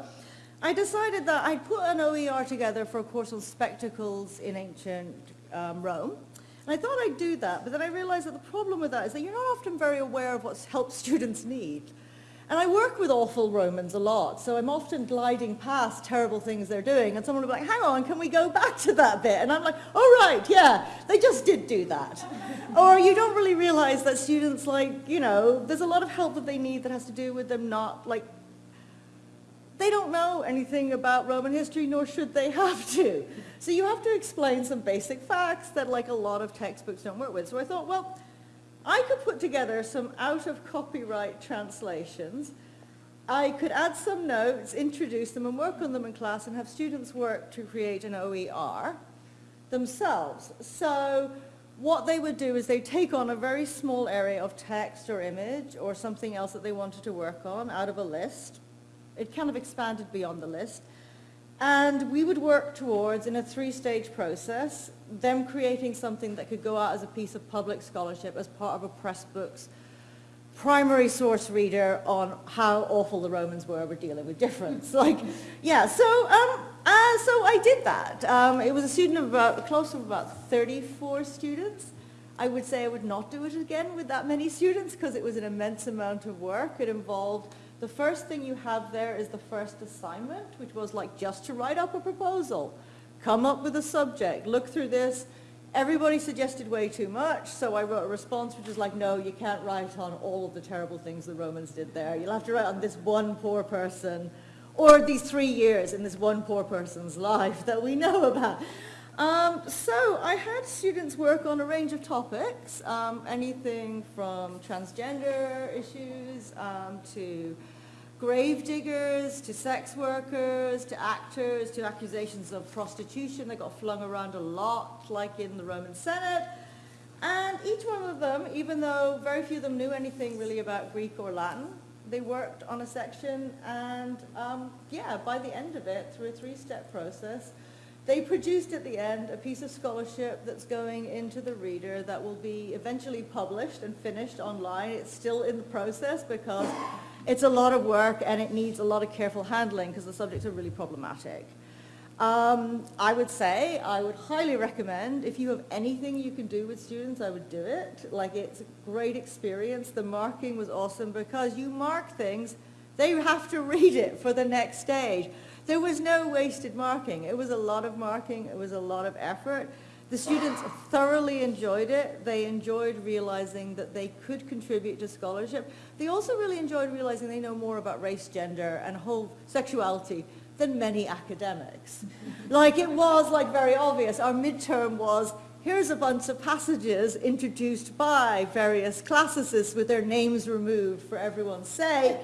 I decided that I'd put an OER together for a course on spectacles in ancient um, Rome. And I thought I'd do that, but then I realized that the problem with that is that you're not often very aware of what help students need. And I work with awful Romans a lot, so I'm often gliding past terrible things they're doing, and someone will be like, hang on, can we go back to that bit? And I'm like, oh right, yeah, they just did do that. or you don't really realize that students like, you know, there's a lot of help that they need that has to do with them not like they don't know anything about Roman history, nor should they have [LAUGHS] to. So you have to explain some basic facts that like a lot of textbooks don't work with. So I thought, well, I could put together some out of copyright translations. I could add some notes, introduce them and work on them in class and have students work to create an OER themselves. So what they would do is they take on a very small area of text or image or something else that they wanted to work on out of a list. It kind of expanded beyond the list. And we would work towards, in a three-stage process, them creating something that could go out as a piece of public scholarship as part of a Pressbooks primary source reader on how awful the Romans were with dealing with difference. [LAUGHS] Like, yeah, so, um, uh, so I did that. Um, it was a student of about, close to about 34 students. I would say I would not do it again with that many students because it was an immense amount of work. It involved the first thing you have there is the first assignment, which was like just to write up a proposal, come up with a subject, look through this. Everybody suggested way too much, so I wrote a response which is like, no, you can't write on all of the terrible things the Romans did there. You'll have to write on this one poor person, or these three years in this one poor person's life that we know about. Um, so I had students work on a range of topics, um, anything from transgender issues um, to grave diggers to sex workers to actors to accusations of prostitution that got flung around a lot like in the Roman Senate. And each one of them, even though very few of them knew anything really about Greek or Latin, they worked on a section and um, yeah, by the end of it, through a three-step process, they produced at the end a piece of scholarship that's going into the reader that will be eventually published and finished online. It's still in the process because it's a lot of work and it needs a lot of careful handling because the subjects are really problematic. Um, I would say, I would highly recommend, if you have anything you can do with students, I would do it. Like it's a great experience. The marking was awesome because you mark things, they have to read it for the next stage. There was no wasted marking. It was a lot of marking. It was a lot of effort. The students thoroughly enjoyed it. They enjoyed realizing that they could contribute to scholarship. They also really enjoyed realizing they know more about race, gender, and whole sexuality than many academics. [LAUGHS] like it was like very obvious. Our midterm was, here's a bunch of passages introduced by various classicists with their names removed for everyone's sake.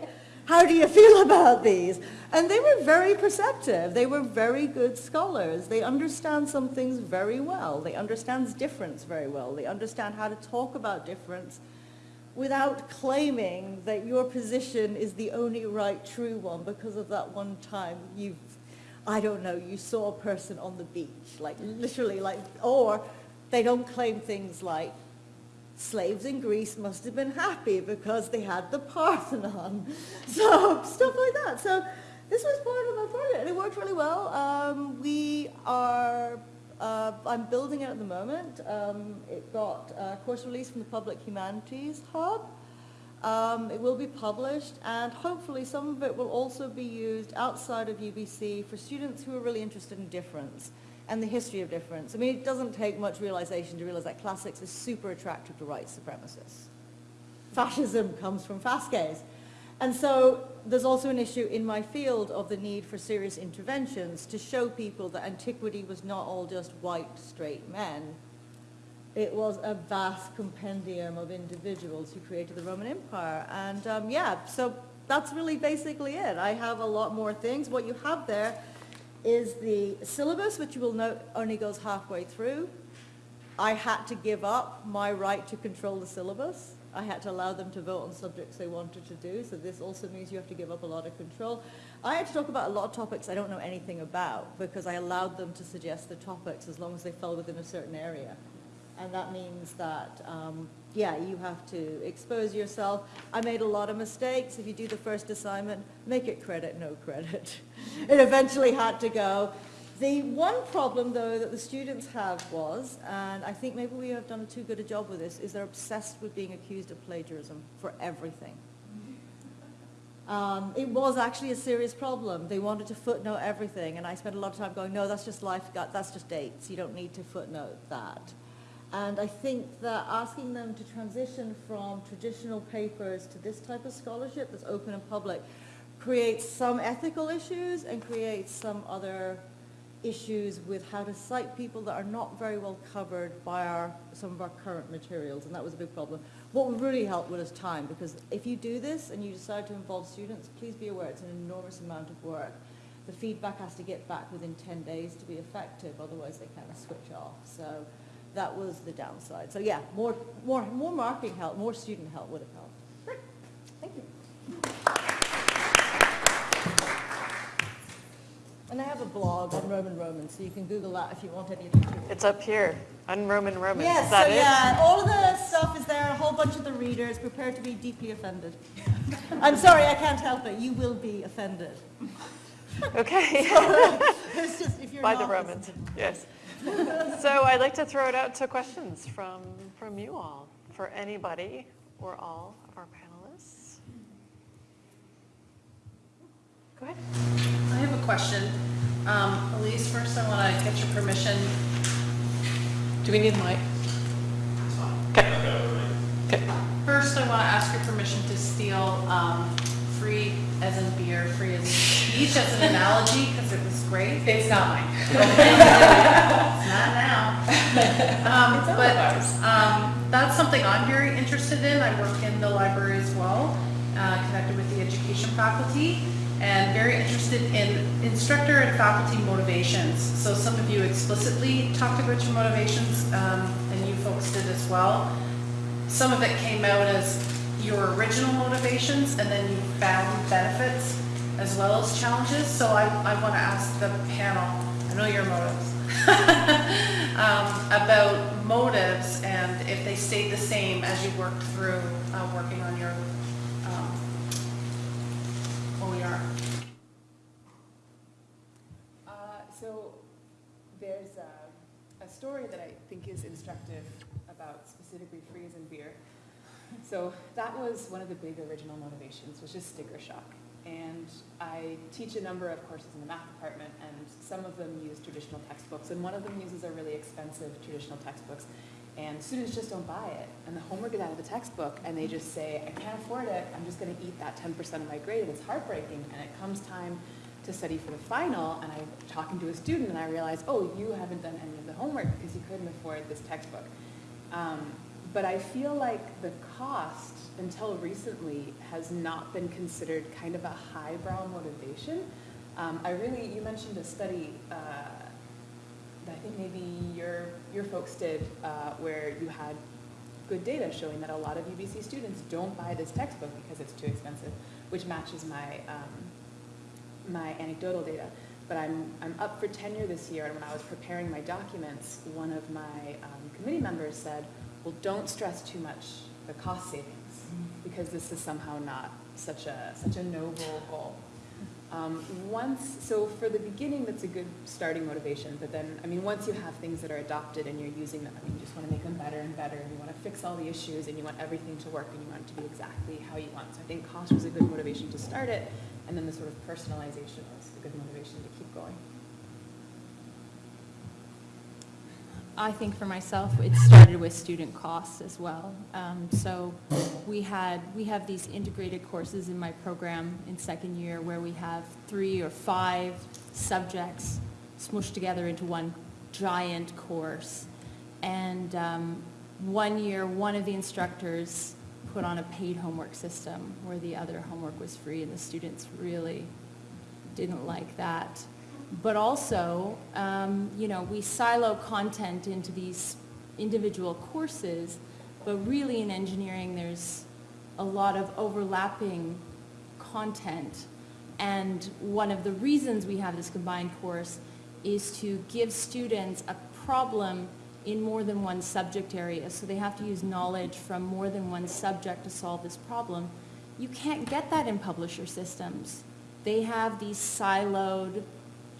How do you feel about these? And they were very perceptive. They were very good scholars. They understand some things very well. They understand difference very well. They understand how to talk about difference without claiming that your position is the only right true one because of that one time you've, I don't know, you saw a person on the beach, like literally like, or they don't claim things like slaves in Greece must have been happy because they had the Parthenon. [LAUGHS] So stuff like that. So this was part of my project and it worked really well. Um, we are, uh, I'm building it at the moment. Um, it got a course release from the Public Humanities Hub. Um, it will be published and hopefully some of it will also be used outside of UBC for students who are really interested in difference and the history of difference. I mean, it doesn't take much realization to realize that classics is super attractive to white supremacists. Fascism comes from Fasces. And so there's also an issue in my field of the need for serious interventions to show people that antiquity was not all just white, straight men. It was a vast compendium of individuals who created the Roman Empire. And um, yeah, so that's really basically it. I have a lot more things. What you have there is the syllabus, which you will note only goes halfway through. I had to give up my right to control the syllabus. I had to allow them to vote on subjects they wanted to do, so this also means you have to give up a lot of control. I had to talk about a lot of topics I don't know anything about because I allowed them to suggest the topics as long as they fell within a certain area. And that means that, um, yeah, you have to expose yourself. I made a lot of mistakes. If you do the first assignment, make it credit, no credit. [LAUGHS] it eventually had to go. The one problem, though, that the students have was, and I think maybe we have done too good a job with this, is they're obsessed with being accused of plagiarism for everything. Um, it was actually a serious problem. They wanted to footnote everything, and I spent a lot of time going, no, that's just life, that's just dates. You don't need to footnote that. And I think that asking them to transition from traditional papers to this type of scholarship that's open and public creates some ethical issues and creates some other issues with how to cite people that are not very well covered by our, some of our current materials, and that was a big problem. What would really help was time, because if you do this and you decide to involve students, please be aware it's an enormous amount of work. The feedback has to get back within 10 days to be effective, otherwise they kind of switch off. So that was the downside. So yeah, more, more, more marketing help, more student help would have helped. Great, thank you. And I have a blog on Roman Roman, so you can Google that if you want any additional. It's up here, Un-Roman Romans. Yes, so it? yeah, all of the stuff is there, a whole bunch of the readers, prepare to be deeply offended. [LAUGHS] I'm sorry, I can't help it, you will be offended. Okay, [LAUGHS] [LAUGHS] It's just, if you're by the Romans, yes. [LAUGHS] So I'd like to throw it out to questions from, from you all, for anybody or all of our panelists. Go ahead. I have a question. Um, Elyse, first I want to get your permission. Do we need a mic? Okay. Okay. First, I want to ask your permission to steal um, free as in beer, free as in speech as an analogy, because it was great. It's not mine. [LAUGHS] It's not now. Um, But um, that's something I'm very interested in. I work in the library as well, uh, connected with the education faculty, and very interested in instructor and faculty motivations. So some of you explicitly talked about your motivations, um, and you folks did as well. Some of it came out as your original motivations, and then you found benefits as well as challenges. So I, I want to ask the panel, I know your motives, [LAUGHS] um, about motives and if they stayed the same as you worked through uh, working on your um, OER. Uh, so there's a, a story that I think is instructive about specifically freeze and beer. So that was one of the big original motivations, was just sticker shock. And I teach a number of courses in the math department, and some of them use traditional textbooks, and one of them uses a really expensive traditional textbooks. And students just don't buy it, and the homework is out of the textbook, and they just say, I can't afford it, I'm just gonna eat that 10% of my grade, and it's heartbreaking. And it comes time to study for the final, and I'm talking to a student, and I realize, oh, you haven't done any of the homework because you couldn't afford this textbook. Um, but I feel like the cost, until recently, has not been considered kind of a highbrow motivation. Um, I really, you mentioned a study uh, that I think maybe your, your folks did, uh, where you had good data showing that a lot of UBC students don't buy this textbook because it's too expensive, which matches my, um, my anecdotal data. But I'm, I'm up for tenure this year, and when I was preparing my documents, one of my um, committee members said, don't stress too much the cost savings, because this is somehow not such a, such a noble goal. Um, once, so for the beginning, that's a good starting motivation, but then, I mean, once you have things that are adopted and you're using them, I mean, you just want to make them better and better, and you want to fix all the issues, and you want everything to work, and you want it to be exactly how you want. So I think cost was a good motivation to start it, and then the sort of personalization was a good motivation to keep going. I think for myself, it started with student costs as well. Um, so we had, we have these integrated courses in my program in second year where we have three or five subjects smushed together into one giant course. And um, one year, one of the instructors put on a paid homework system where the other homework was free and the students really didn't like that but also, um, you know, we silo content into these individual courses, but really in engineering, there's a lot of overlapping content. And one of the reasons we have this combined course is to give students a problem in more than one subject area. So they have to use knowledge from more than one subject to solve this problem. You can't get that in publisher systems. They have these siloed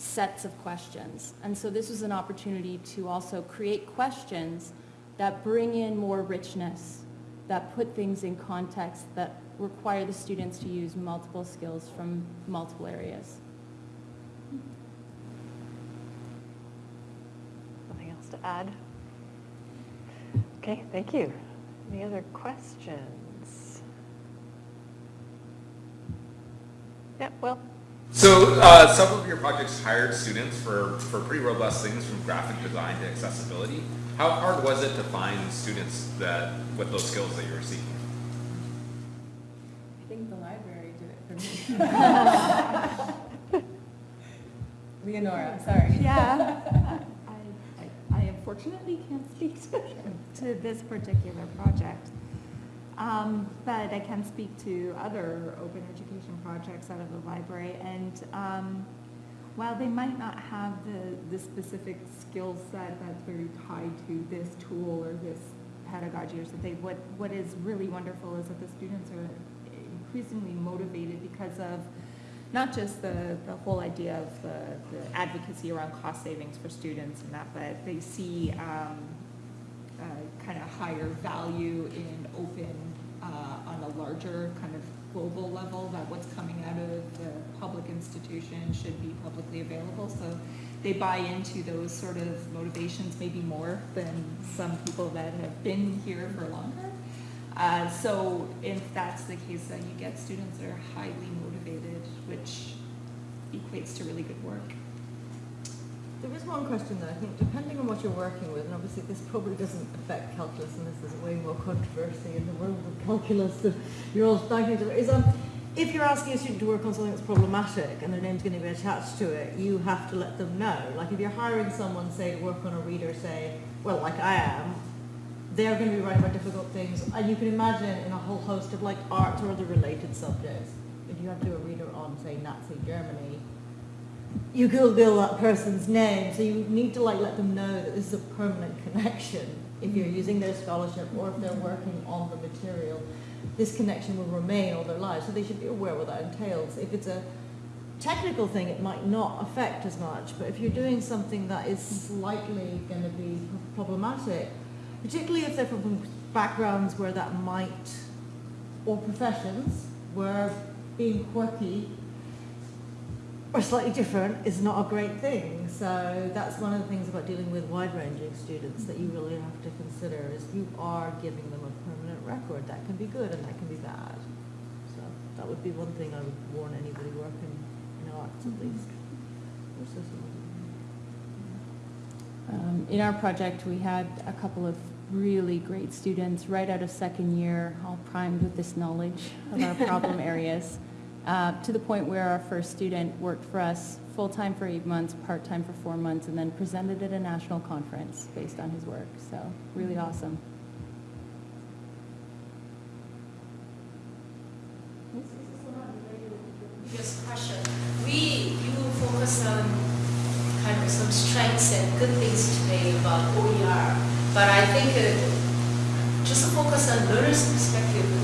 sets of questions. And so this was an opportunity to also create questions that bring in more richness, that put things in context, that require the students to use multiple skills from multiple areas. Nothing else to add? Okay, thank you. Any other questions? Yeah, Will? So uh, several of your projects hired students for, for pretty robust things from graphic design to accessibility. How hard was it to find students that with those skills that you were seeking? I think the library did it for me. [LAUGHS] Leonora, sorry. Yeah. [LAUGHS] I, I- I unfortunately can't speak to, to this particular project. Um, But I can speak to other open education projects out of the library. And um, while they might not have the, the specific skill set that's very tied to this tool or this pedagogy or something, what, what is really wonderful is that the students are increasingly motivated because of not just the, the whole idea of the, the advocacy around cost savings for students and that, but they see um, kind of higher value in open on a larger kind of global level, that what's coming out of the public institution should be publicly available. So they buy into those sort of motivations maybe more than some people that have been here for longer. Uh, so if that's the case, then you get students that are highly motivated, which equates to really good work. There is one question though, I think depending on what you're working with, and obviously this probably doesn't affect calculus unless there's way more controversy in the world of calculus that you're all is um, if you're asking a student to work on something that's problematic and their name's going to be attached to it, you have to let them know. Like if you're hiring someone, say, to work on a reader, say, well, like I am, they're going to be writing about difficult things. And you can imagine in a whole host of like art or other related subjects, if you have to do a reader on, say, Nazi Germany, you Google that person's name, so you need to like let them know that this is a permanent connection. If you're using their scholarship or if they're working on the material, this connection will remain all their lives. So they should be aware what that entails. If it's a technical thing, it might not affect as much. But if you're doing something that is slightly going to be problematic, particularly if they're from backgrounds where that might, or professions where being quirky or slightly different is not a great thing. So that's one of the things about dealing with wide-ranging students that you really have to consider is you are giving them a permanent record. That can be good and that can be bad. So that would be one thing I would warn anybody working in arts at least. Um, In our project, we had a couple of really great students right out of second year, all primed with this knowledge of our problem [LAUGHS] areas, uh, to the point where our first student worked for us full-time for eight months, part-time for four months, and then presented at a national conference based on his work. So really awesome. previous question, we, you focus on kind of some strengths and good things today about OER, but I think uh, just focus on learner's perspective,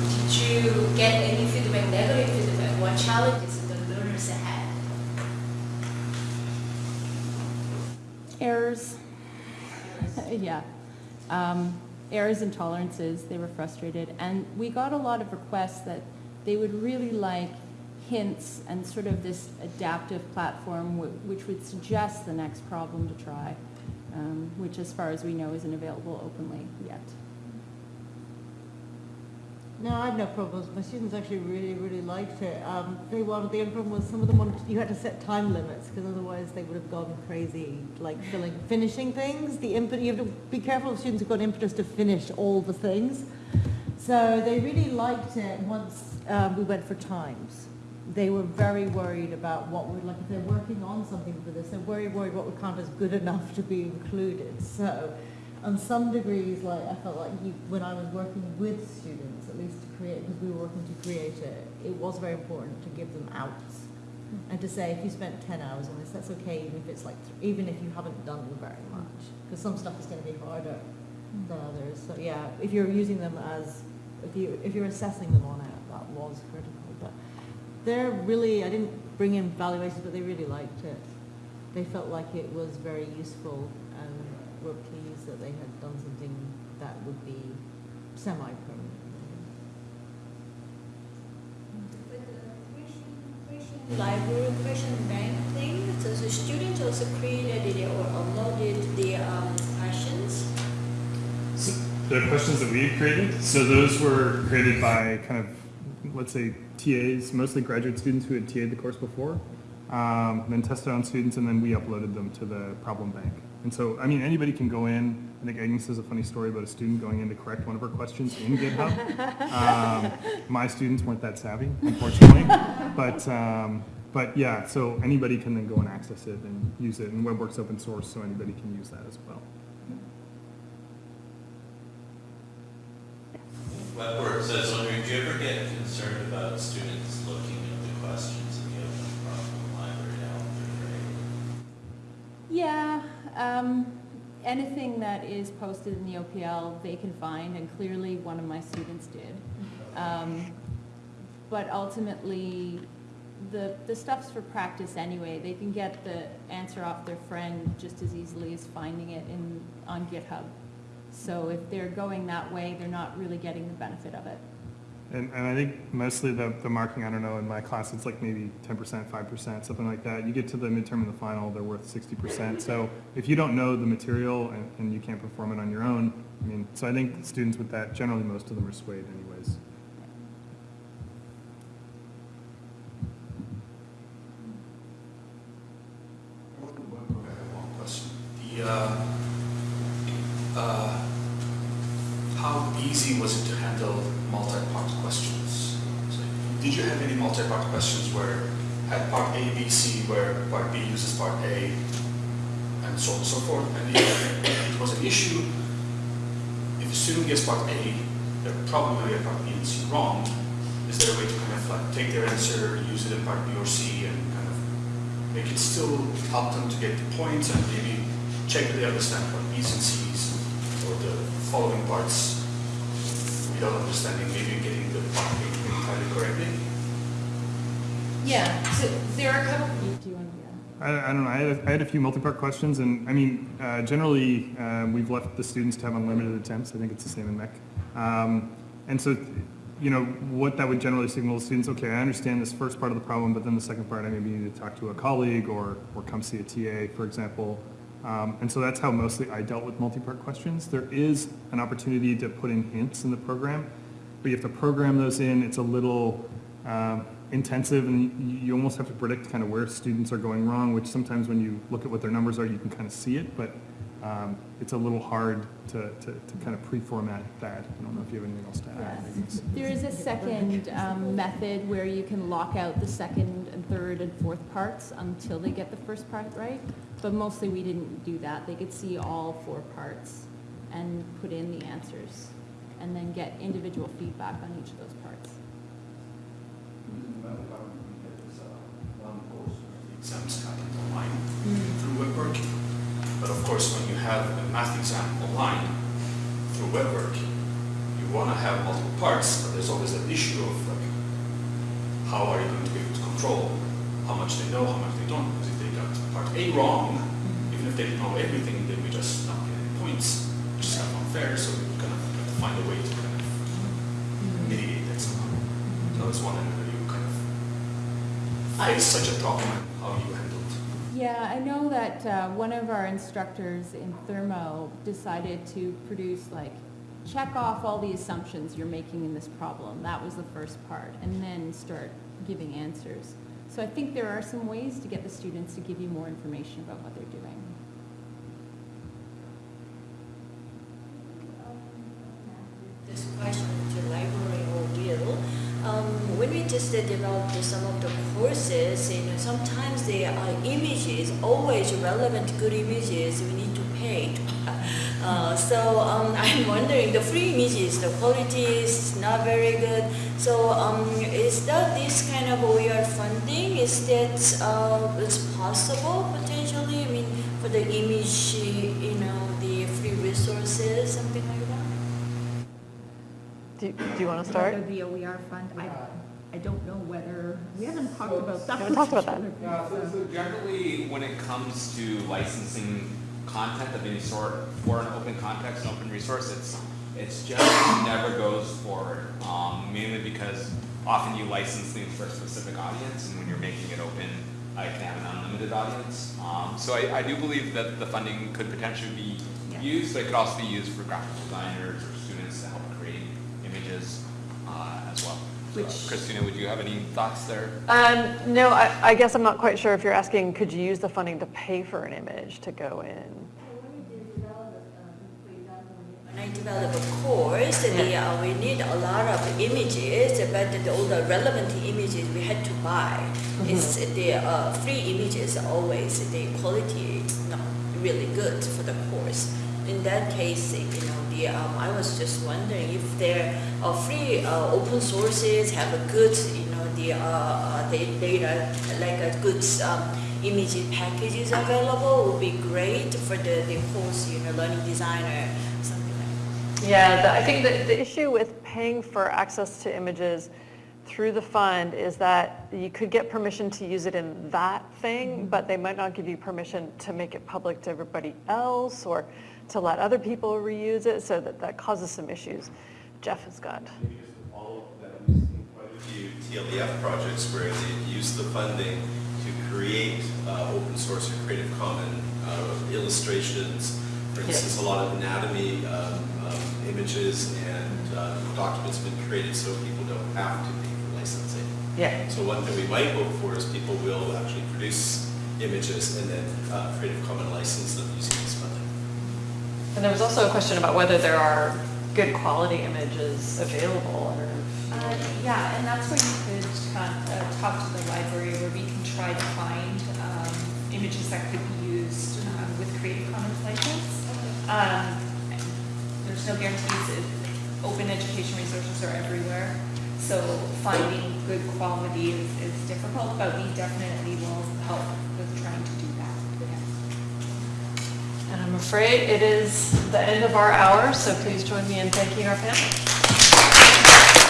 challenges the learners? Errors. [LAUGHS] Yeah. Um, Errors and tolerances, they were frustrated. And we got a lot of requests that they would really like hints and sort of this adaptive platform wh- which would suggest the next problem to try, um, which as far as we know isn't available openly yet. No, I had no problems. My students actually really, really liked it. Um, they wanted, the only problem was some of them wanted, you had to set time limits because otherwise they would have gone crazy, like filling, finishing things. The impetus, you have to be careful of students who've got impetus to finish all the things. So they really liked it once um, we went for times. They were very worried about what would, like if they're working on something for this, they're very worried what would count as good enough to be included. So on some degrees, like I felt like you, when I was working with students, at least to create, because we were working to create it, it was very important to give them outs. Hmm. And to say, if you spent ten hours on this, that's okay, even if it's like, th- even if you haven't done very much. Because some stuff is gonna be harder hmm. than others. So yeah, if you're using them as, if you, if you're assessing them on it, that was critical. But they're really, I didn't bring in valuations, but they really liked it. They felt like it was very useful and were pleased that they had done something that would be semi-permanent. With the question, question library, question bank thing, so the students also created it or uploaded the um, questions. So The questions that we created, so those were created by kind of, let's say, TAs, mostly graduate students who had TA'd the course before, um, then tested on students, and then we uploaded them to the problem bank. And so, I mean, anybody can go in, I think Agnes has a funny story about a student going in to correct one of her questions in GitHub. [LAUGHS] Um, My students weren't that savvy, unfortunately, [LAUGHS] but, um, but yeah, so anybody can then go and access it and use it, and WebWork's open source, so anybody can use that as well. WebWorks says, wondering, do you ever get concerned about students looking at the questions in the open problem library to help their grade? Yeah, um, anything that is posted in the OPL, they can find, and clearly one of my students did. Um, But ultimately, the, the stuff's for practice anyway. They can get the answer off their friend just as easily as finding it in, on GitHub. So if they're going that way, they're not really getting the benefit of it. And, and I think mostly the, the marking, I don't know, in my class, it's like maybe ten percent, five percent, something like that. You get to the midterm and the final, they're worth sixty percent. So if you don't know the material and, and you can't perform it on your own, I mean, so I think students with that, generally most of them are swayed anyways. The, uh, uh, how easy was it to handle multi-part questions? So, Did you have any multi-part questions where had part A, B, C, where part B uses part A, and so on and so forth? And if it was an issue, if a student gets part A, they're probably get part B and C wrong. Is there a way to kind of like take their answer, use it in part B or C, and kind of make it still help them to get the points and maybe check that they understand what B's and C's the following parts without understanding, maybe getting the part entirely correctly. Yeah, so there are a couple. Do you want to? I, I don't know, I had, a, I had a few multi-part questions, and, I mean, uh, generally, uh, we've left the students to have unlimited attempts, I think it's the same in MEC. Um, and so, you know, what that would generally signal to students, okay, I understand this first part of the problem, but then the second part, I maybe need to talk to a colleague, or, or come see a TA, for example. Um, and so that's how mostly I dealt with multi-part questions. There is an opportunity to put in hints in the program, but you have to program those in, it's a little, um, intensive and you, you almost have to predict kind of where students are going wrong, which sometimes when you look at what their numbers are, you can kind of see it, but um, it's a little hard to, to, to kind of pre-format that. I don't know if you have anything else to add. Yes. There is a second um, method where you can lock out the second and third and fourth parts until they get the first part right. But mostly we didn't do that. They could see all four parts and put in the answers and then get individual feedback on each of those parts. Uh, exams happen online mm-hmm. through WebWork. But of course, when you have a math exam online through WebWork, you want to have multiple parts, but there's always that issue of like, how are you going to be able to control how much they know, how much they don't? Because if A wrong, even if they didn't know everything, they would just not get any points, which is kind of unfair. So we kind of have to find a way to kind of mitigate that somehow. So I was wondering whether you kind of face such a problem and how you handled. Yeah, I know that uh, one of our instructors in Thermo decided to produce like, check off all the assumptions you're making in this problem. That was the first part, and then start giving answers. So I think there are some ways to get the students to give you more information about what they're doing. This question to library or will. Um, when we just developed some of the courses, you know, sometimes the images, always relevant good images, we need to pay [LAUGHS] Uh, so um, [LAUGHS] I'm wondering, the free images, the quality is not very good. So um, is that this kind of OER funding, is that uh, is possible potentially? I mean, for the image, you know, the free resources, something like that? Do you, do you want to start? Whether the OER fund, I, I don't know whether, we haven't talked about that. We haven't talked about that. Yeah, so, so generally, when it comes to licensing content of any sort for an open context, an open resource, it's, it's generally never goes forward. Um, mainly because often you license things for a specific audience, and when you're making it open, I can have an unlimited audience. Um, so I, I do believe that the funding could potentially be used, but it could also be used for graphic designers or students to help create images uh, as well. So, Which- Christina, would you have any thoughts there? Um, no, I, I guess I'm not quite sure if you're asking, could you use the funding to pay for an image to go in? When I develop a course, the, uh, we need a lot of images, but the, all the relevant images we had to buy. It's the uh, free images always the quality is not really good for the course. In that case, you know, the um, I was just wondering if there are free uh, open sources have a good, you know, the uh, uh, the data like a good um, image packages available would be great for the, the course, you know, learning designer, something like that. Yeah, the, I think that the issue with paying for access to images through the fund is that you could get permission to use it in that thing, but they might not give you permission to make it public to everybody else or to let other people reuse it, so that, that causes some issues. Jeff has got. Maybe just to follow up that, we've seen quite a few TLEF projects where they use the funding to create uh, open source or Creative Commons uh, illustrations. For instance, a lot of anatomy um, um, images and uh, documents have been created so people don't have to pay for licensing. Yeah. So one thing we might hope for is people will actually produce images and then uh, Creative Common license them using this funding. And there was also a question about whether there are good quality images available. I. Uh, Yeah, and that's where you could con- uh, talk to the library, where we can try to find um, images that could be used um, with Creative Commons license. Um, There's no guarantees, It- open education resources are everywhere, so finding good quality is is difficult, but we definitely will help with trying to do that. And I'm afraid it is the end of our hour, so please join me in thanking our panel.